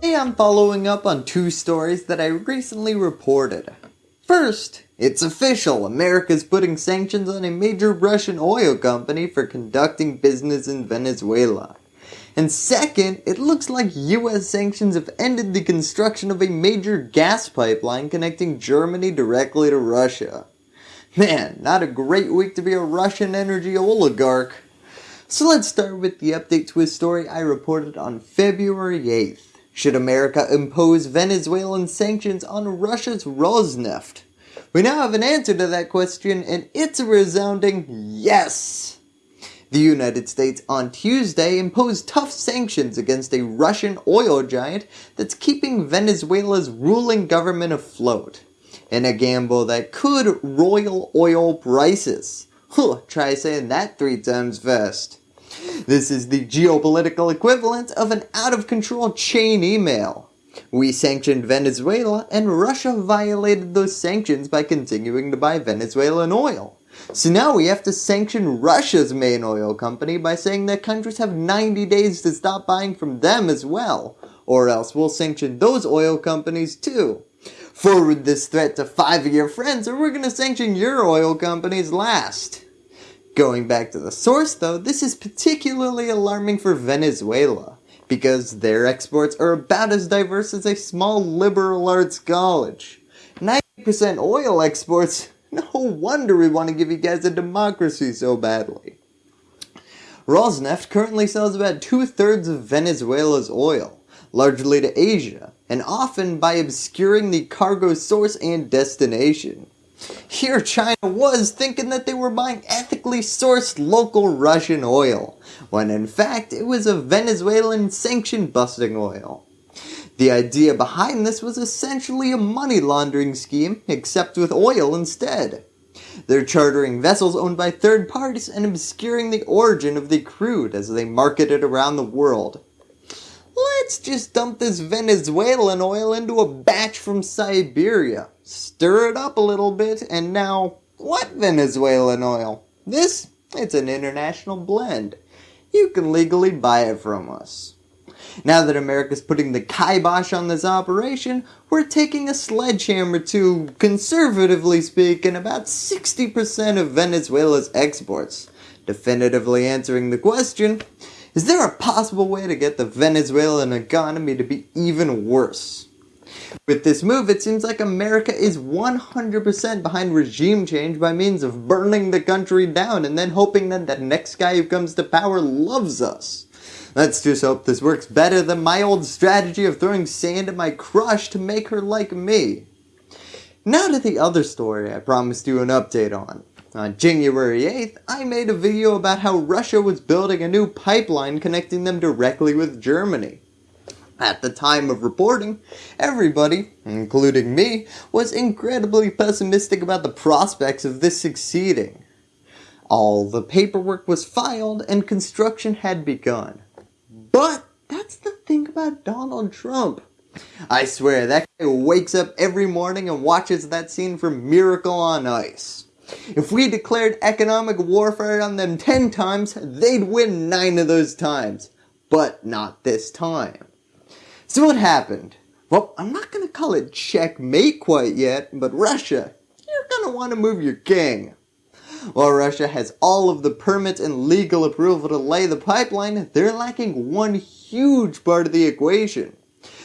Today I'm following up on two stories that I recently reported. First, it's official, America's putting sanctions on a major Russian oil company for conducting business in Venezuela. And second, it looks like US sanctions have ended the construction of a major gas pipeline connecting Germany directly to Russia. Man, not a great week to be a Russian energy oligarch. So let's start with the update to a story I reported on February 8th. Should America impose Venezuelan sanctions on Russia's Rosneft? We now have an answer to that question and it's a resounding yes. The United States on Tuesday imposed tough sanctions against a Russian oil giant that's keeping Venezuela's ruling government afloat in a gamble that could royal oil prices. Huh, try saying that three times fast. This is the geopolitical equivalent of an out of control chain email. We sanctioned Venezuela and Russia violated those sanctions by continuing to buy Venezuelan oil. So now we have to sanction Russia's main oil company by saying that countries have 90 days to stop buying from them as well, or else we'll sanction those oil companies too. Forward this threat to five of your friends or we're going to sanction your oil companies last. Going back to the source though, this is particularly alarming for Venezuela because their exports are about as diverse as a small liberal arts college. 90% oil exports, no wonder we want to give you guys a democracy so badly. Rosneft currently sells about two thirds of Venezuela's oil, largely to Asia, and often by obscuring the cargo source and destination. Here China was thinking that they were buying ethically sourced local Russian oil, when in fact it was a Venezuelan sanction busting oil. The idea behind this was essentially a money laundering scheme, except with oil instead. They're chartering vessels owned by third parties and obscuring the origin of the crude as they market it around the world. Let's just dump this Venezuelan oil into a batch from Siberia, stir it up a little bit, and now, what Venezuelan oil? This, it's an international blend. You can legally buy it from us. Now that America's putting the kibosh on this operation, we're taking a sledgehammer to, conservatively speaking, about 60% of Venezuela's exports. Definitively answering the question, is there a possible way to get the Venezuelan economy to be even worse? With this move, it seems like America is 100% behind regime change by means of burning the country down and then hoping that the next guy who comes to power loves us. Let's just hope this works better than my old strategy of throwing sand at my crush to make her like me. Now to the other story I promised you an update on. On January 8th, I made a video about how Russia was building a new pipeline connecting them directly with Germany. At the time of reporting, everybody, including me, was incredibly pessimistic about the prospects of this succeeding. All the paperwork was filed and construction had begun. But that's the thing about Donald Trump. I swear that guy wakes up every morning and watches that scene from Miracle on Ice. If we declared economic warfare on them 10 times, they'd win 9 of those times. But not this time. So what happened? Well, I'm not going to call it checkmate quite yet, but Russia, you're going to want to move your king. While Russia has all of the permits and legal approval to lay the pipeline, they're lacking one huge part of the equation.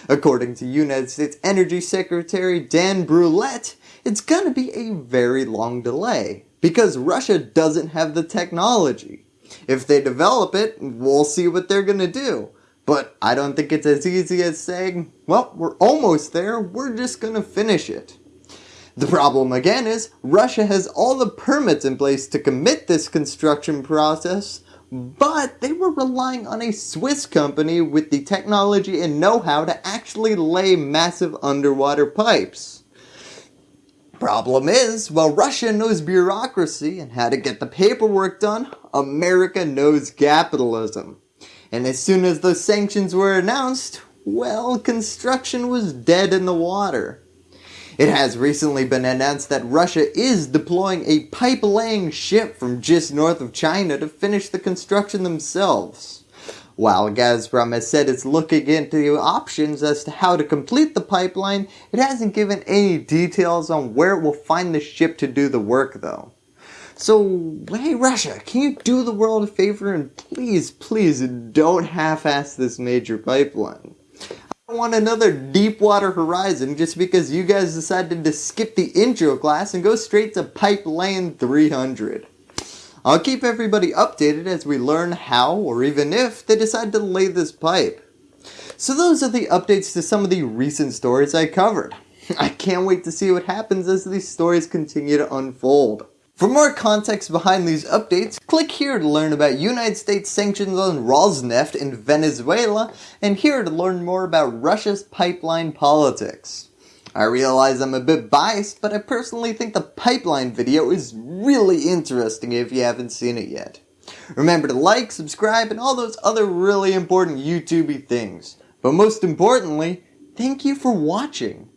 According to United States Energy Secretary Dan Brouillette, it's going to be a very long delay because Russia doesn't have the technology. If they develop it, we'll see what they're going to do. But I don't think it's as easy as saying, well, we're almost there, we're just going to finish it. The problem again is, Russia has all the permits in place to commit this construction process, but they were relying on a Swiss company with the technology and know-how to actually lay massive underwater pipes. Problem is, while Russia knows bureaucracy and how to get the paperwork done, America knows capitalism. And as soon as those sanctions were announced, well, construction was dead in the water. It has recently been announced that Russia is deploying a pipe laying ship from just north of China to finish the construction themselves. While Gazprom has said it's looking into options as to how to complete the pipeline, it hasn't given any details on where it will find the ship to do the work though. So, hey Russia, can you do the world a favor and please, please don't half-ass this major pipeline? I don't want another Deepwater Horizon just because you guys decided to skip the intro class and go straight to Pipeline 300. I'll keep everybody updated as we learn how or even if they decide to lay this pipe. So those are the updates to some of the recent stories I covered. I can't wait to see what happens as these stories continue to unfold. For more context behind these updates, click here to learn about United States sanctions on Rosneft in Venezuela and here to learn more about Russia's pipeline politics. I realize I'm a bit biased, but I personally think the pipeline video is really interesting if you haven't seen it yet. Remember to like, subscribe, and all those other really important YouTubey things. But most importantly, thank you for watching.